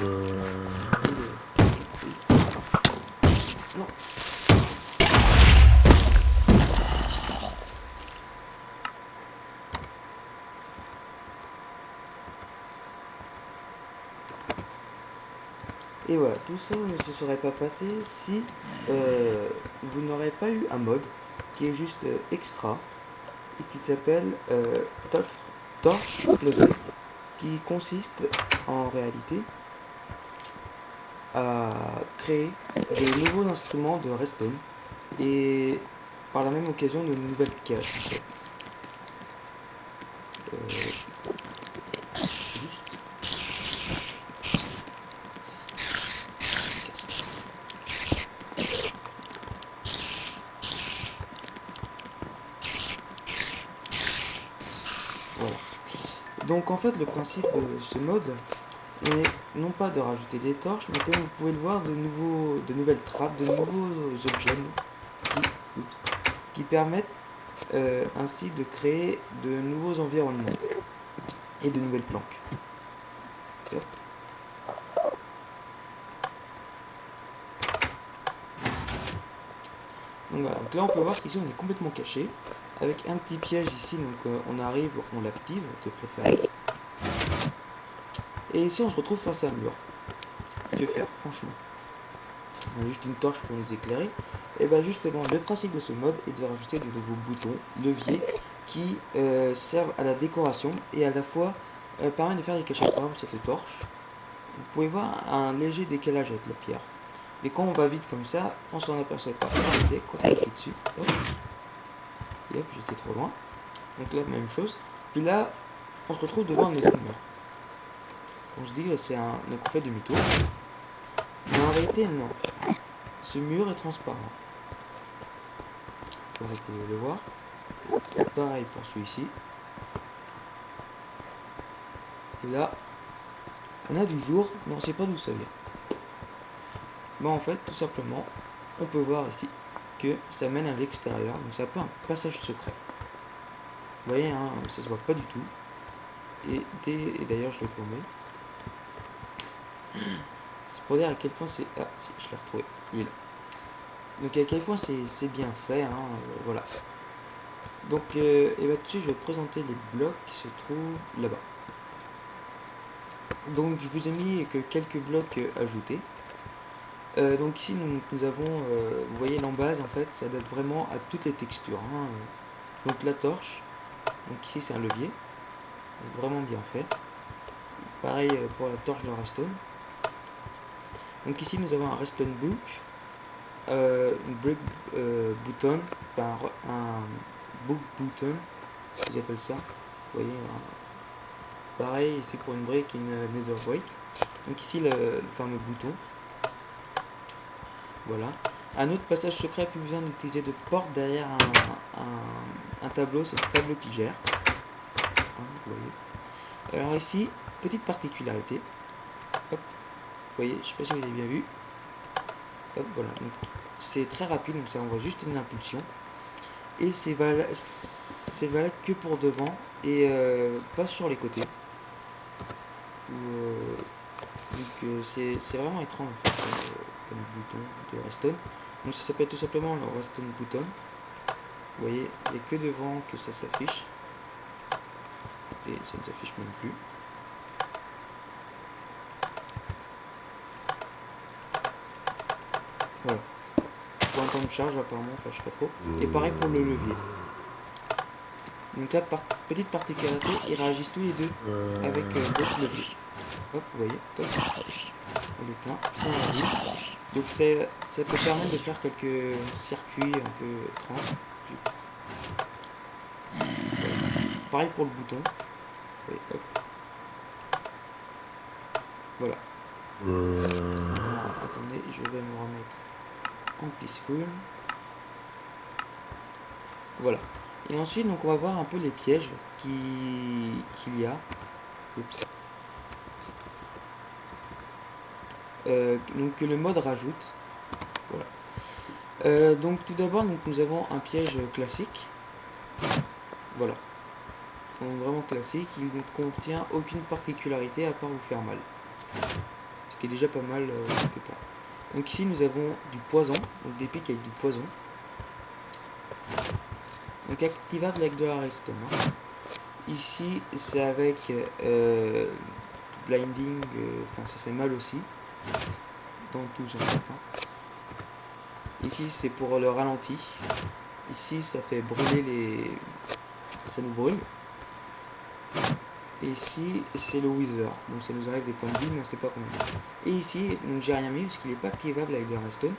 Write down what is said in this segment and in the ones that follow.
Uh... tout ça ne se serait pas passé si euh, vous n'aurez pas eu un mode qui est juste euh, extra et qui s'appelle euh, Torch, qui consiste en réalité à créer de nouveaux instruments de Redstone et par la même occasion de nouvelles caches fait. Donc en fait le principe de ce mode est non pas de rajouter des torches, mais comme vous pouvez le voir, de, nouveaux, de nouvelles trappes, de nouveaux objets qui, permettent euh, ainsi de créer de nouveaux environnements et de nouvelles planques. Donc là on peut voir qu'ici on est complètement caché, avec un petit piège ici, donc euh, on arrive, on l'active de préférence. Et ici on se retrouve face à un mur. Que faire franchement? On a juste une torche pour nous éclairer. Et bien justement le principe de ce mode est de rajouter de nouveaux boutons, leviers, qui euh, servent à la décoration et à la fois euh, permettent de faire des cachettes. Par exemple cette torche, vous pouvez voir un léger décalage avec la pierre. Et quand on va vite comme ça, on s'en aperçoit pas. Quand on dessus, j'étais trop loin. Donc là, même chose. Puis là, on se retrouve devant un autre mur. On se dit que c'est un... Donc on fait demi-tour. Mais en réalité, non. Ce mur est transparent. Comme vous pouvez le voir. Pareil pour celui-ci. Et là, on a du jour, mais on sait pas d'où ça vient. Bon, en fait, tout simplement, on peut voir ici que ça mène à l'extérieur. Donc c'est un peu un passage secret. Vous voyez, hein, ça se voit pas du tout. Et, et d'ailleurs, je l'ai paumé. C'est pour dire à quel point c'est... Ah, je l'ai retrouvé. Il est là. Donc à quel point c'est bien fait. Hein, euh, voilà. Donc, euh, et bah, tout de suite, je vais présenter les blocs qui se trouvent là-bas. Donc, je vous ai mis que quelques blocs euh, ajoutés. Euh, donc ici nous, avons, euh, vous voyez l'embase en fait, ça date vraiment à toutes les textures. hein. Donc la torche, donc ici c'est un levier, vraiment bien fait. Pareil euh, pour la torche de Redstone. Donc ici nous avons un Redstone Book, une Brick Button, enfin un, Book Button, ils appellent ça. Vous voyez, pareil ici pour une brique, une Nether Brick. Donc ici le, le fameux bouton. Voilà. Un autre passage secret, plus besoin d'utiliser de porte derrière un, tableau, c'est le tableau qui gère. Hein. Alors ici, petite particularité. Vous voyez, je sais pas si vous avez bien vu. Voilà. C'est très rapide, donc ça envoie juste une impulsion. Et c'est vala- c'est valable que pour devant et euh, pas sur les côtés. Euh, donc euh, c'est vraiment étrange comme, bouton de Redstone. Donc ça s'appelle tout simplement le Redstone Button. Vous voyez, il n'y a que devant que ça s'affiche. Et ça ne s'affiche même plus. Voilà. Pour un temps de charge apparemment, enfin je sais pas trop. Et pareil pour le levier. Donc là, petite particularité, ils réagissent tous les deux avec euh, d'autres. Hop, vous voyez, top. On l'éteint. Donc c'est- ça peut permettre de faire quelques circuits un peu étranges. Pareil pour le bouton. Voilà. Attendez, je vais me remettre en peaceful. Voilà. Et ensuite, donc, on va voir un peu les pièges qu'il y a. donc que le mode rajoute. Voilà. Euh, donc tout d'abord, nous avons un piège classique. Voilà. vraiment classique. Il ne contient aucune particularité à part vous faire mal. Ce qui est déjà pas mal euh, quelque part. Donc ici nous avons du poison, donc des pics avec du poison. Donc activable avec de la redstone. Hein. Ici c'est avec euh, blinding, euh, enfin ça fait mal aussi. Dans tous en fait. Ici c'est pour le ralenti. Ici ça fait brûler les... ça nous brûle. Et ici, c'est le Wither. Donc ça nous arrive des points de vie, mais on sait pas combien. Et ici, donc j'ai rien mis parce qu'il n'est pas activable avec des redstone.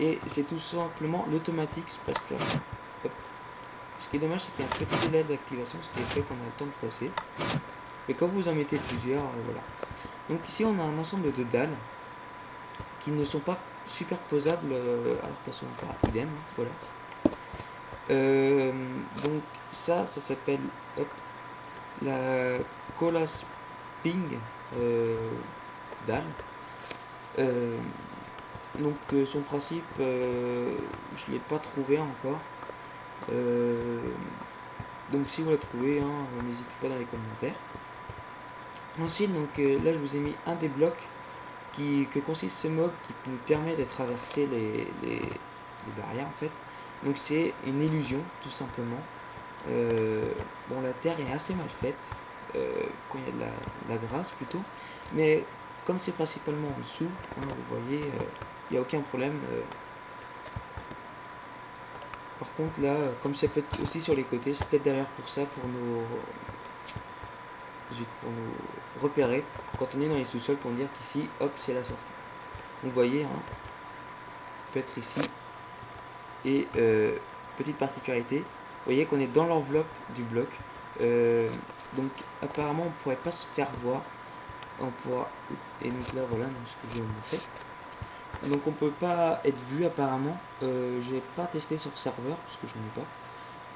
Et c'est tout simplement l'automatique Splash Ce qui est dommage, c'est qu'il y a un petit délai d'activation, ce qui fait qu'on a le temps de passer. Et quand vous en mettez plusieurs, euh, voilà. Donc ici, on a un ensemble de dalles qui ne sont pas superposables. Euh, alors attention, pas idem, hein, voilà. Euh, donc ça, ça s'appelle la Colas Ping euh, dalle. Euh, donc euh, son principe, je ne l'ai pas trouvé encore. donc si vous la trouvez, hein, n'hésitez pas dans les commentaires. Ensuite, donc là je vous ai mis un des blocs qui, que consiste ce mob qui nous permet de traverser les, les, barrières en fait. Donc c'est une illusion tout simplement. Euh, bon, la terre est assez mal faite, euh, quand il y a de la, grâce plutôt, mais comme c'est principalement en dessous, hein, vous voyez, euh, il n'y a aucun problème. Par contre là, comme ça peut être aussi sur les côtés, c'est peut-être derrière pour ça, pour pour nous repérer quand on est dans les sous-sols pour dire qu'ici, hop, c'est la sortie. vous voyez, hein, peut être ici. Et petite particularité, vous voyez qu'on est dans l'enveloppe du bloc. Euh, donc apparemment on pourrait pas se faire voir. On pourra. Et donc là voilà ce que je vais vous montrer. Donc on peut pas être vu apparemment. Euh, J'ai pas testé sur serveur parce que je n'en ai pas.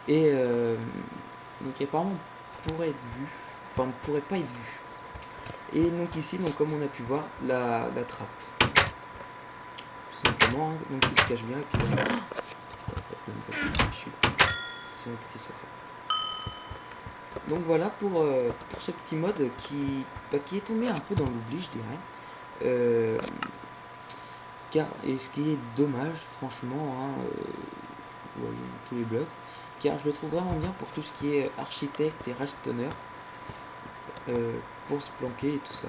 Et euh, donc apparemment on pourrait être vu. On ne pourrait pas être vu. Et donc ici donc comme on a pu voir la, trappe. Tout simplement, donc il se cache bien et puis petit secret. Donc voilà pour, euh, pour ce petit mode qui, bah, qui est tombé un peu dans l'oubli, je dirais. Euh, car, et ce qui est dommage, franchement, hein, euh, tous les blocs, car je le trouve vraiment bien pour tout ce qui est architecte et restonner, pour se planquer et tout ça.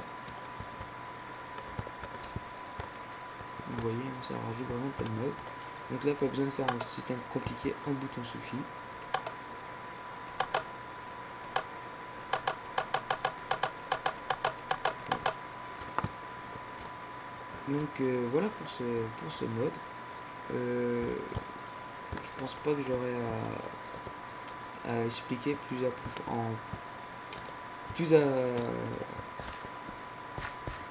Vous voyez, hein, ça rajoute vraiment pas de mode. Donc là, pas besoin de faire un système compliqué, un bouton suffit. Donc euh, voilà pour ce, pour ce mode. Euh, je pense pas que j'aurai à, expliquer plus en plus à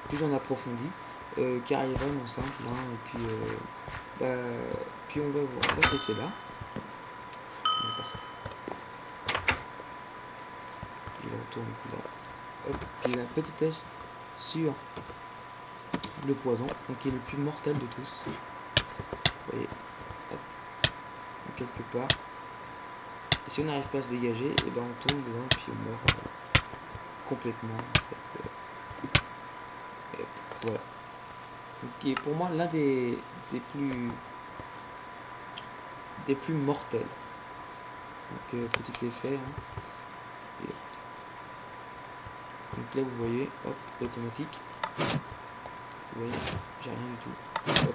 plus en approfondi euh, il est vraiment simple hein, et puis bah, puis on va on va laisser là. Il retourne là hop il a un petit test sur le poison, donc qui est le plus mortel de tous. Vous voyez, quelque part. Si on n'arrive pas à se dégager, et eh ben on tombe dedans puis on meurt. euh, complètement. En fait. Voilà. qui est pour moi l'un des, des plus des plus mortels. Donc euh, petit effet. Hein. Donc là vous voyez, hop, automatique. Vous voyez, j'ai rien du tout.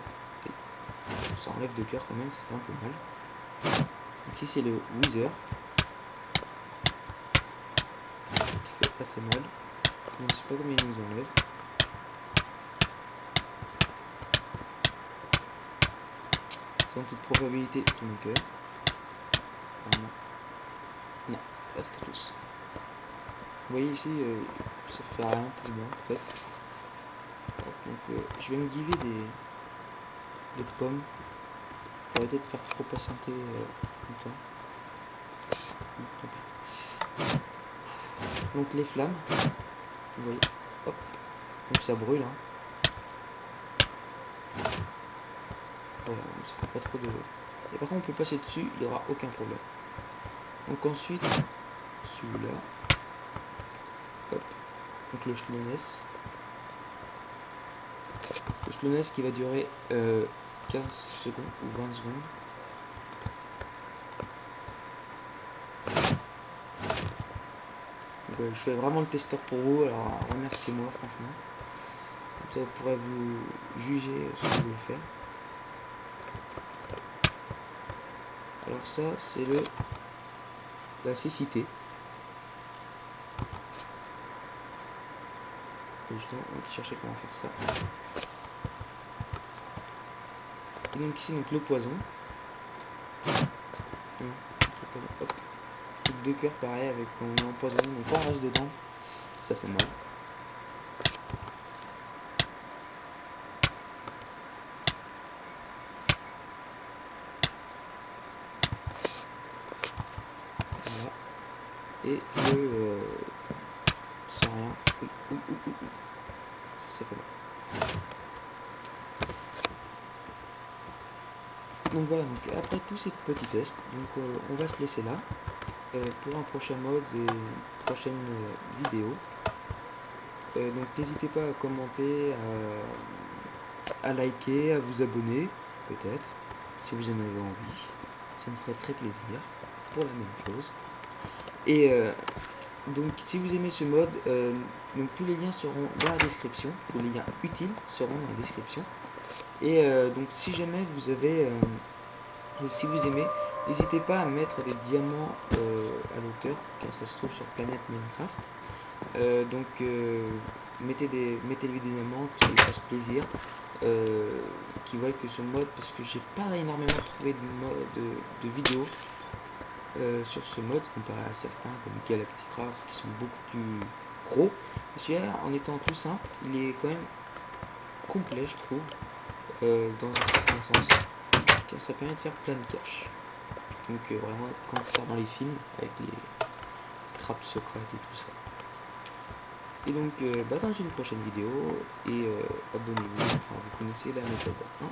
Ça enlève de cœur quand même, ça fait un peu mal. Donc ici c'est le Wither. Assez mal. Je ne sais pas combien il nous enlève. C'est en toute probabilité tous mes cœurs. Non, presque tous. Vous voyez ici, euh, ça fait rien pour moi en fait. Donc euh, je vais me giver des, des pommes pour arrêter de faire trop patienter euh, longtemps. pis. Donc les flammes, vous voyez, hop, donc ça brûle. Hein. Voilà, ça fait pas trop de... Et par contre on peut passer dessus, il n'y aura aucun problème. Donc ensuite, celui-là, hop, donc le slowness. Le slowness qui va durer euh, 15 secondes ou 20 secondes. Euh, je fais vraiment le testeur pour vous, alors remerciez-moi franchement. Ça vous pourrez vous juger ce que vous voulez faire. Alors ça c'est le la cécité. Justement, on va chercher comment faire ça. Et donc ici donc le poison. Hop. Deux cœurs pareil avec donc quand on reste dedans, ça fait mal. et le euh, sans rien. Ça fait mal. Donc voilà, donc après tous ces petits tests, donc euh, on va se laisser là pour un prochain mode et une prochaine euh, vidéo. Euh, donc n'hésitez pas à commenter, à, liker, à vous abonner, peut-être, si vous en avez envie. Ça me ferait très plaisir pour la même chose. Et euh, donc si vous aimez ce mode, euh, donc tous les liens seront dans la description, tous les liens utiles seront dans la description. Et euh, donc si jamais vous avez, si vous aimez, n'hésitez pas à mettre des diamants à l'auteur, car ça se trouve sur planète Minecraft. donc mettez des mettez des diamants, que ça fasse plaisir. qui voient que ce mode parce que j'ai pas énormément trouvé de, mode, de, vidéos euh, sur ce mode comparé à certains comme Galacticraft qui sont beaucoup plus gros. Celui-là, en étant plus simple, il est quand même complet, je trouve, euh, dans un certain sens, car ça permet de faire plein de caches. Donc euh, vraiment, on sort dans les films, avec les trappes secrètes et tout ça. Et donc, euh, bah, dans une prochaine vidéo, et abonnez-vous, enfin, vous connaissez la méthode. Hein